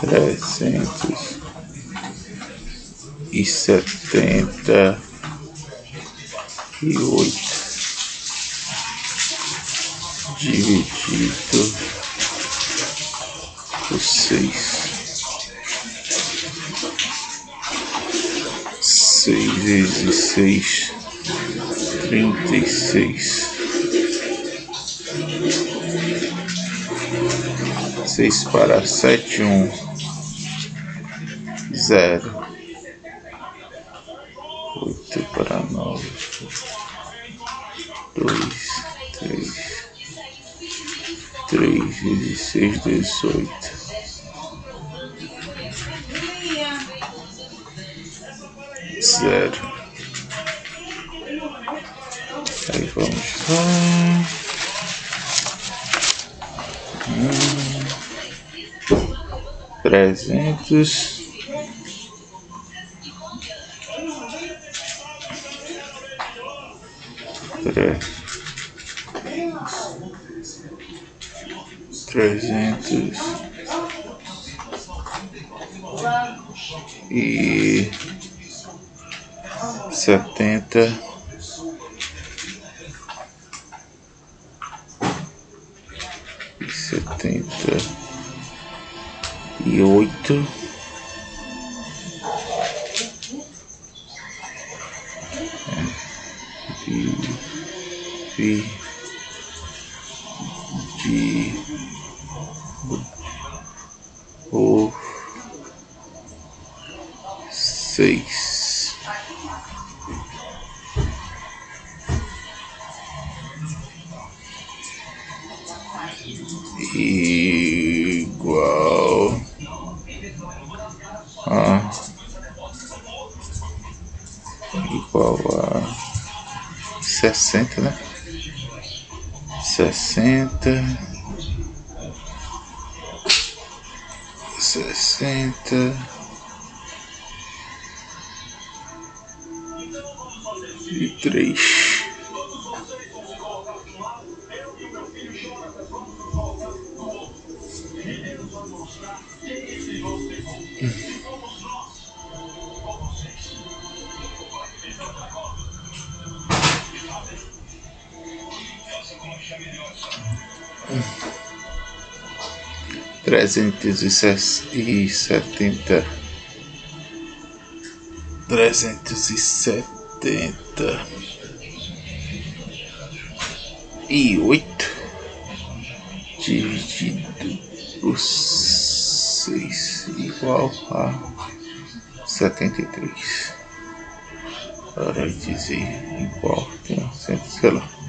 Trezentos e setenta e oito dividido por seis. Seis vezes seis, trinta e seis. Seis para sete, um, zero. Oito para nove, dois, três, três vezes seis, dezoito. Zero. Aí vamos lá. Hum. Trezentos. Tre... Trezentos. E setenta. E setenta e oito. E, e de o seis. Igual igual a sessenta, né? Sessenta, sessenta e três. Trezentos e setenta, trezentos e setenta e oito dividido por seis igual a setenta e três. Para dizer importa, sei lá.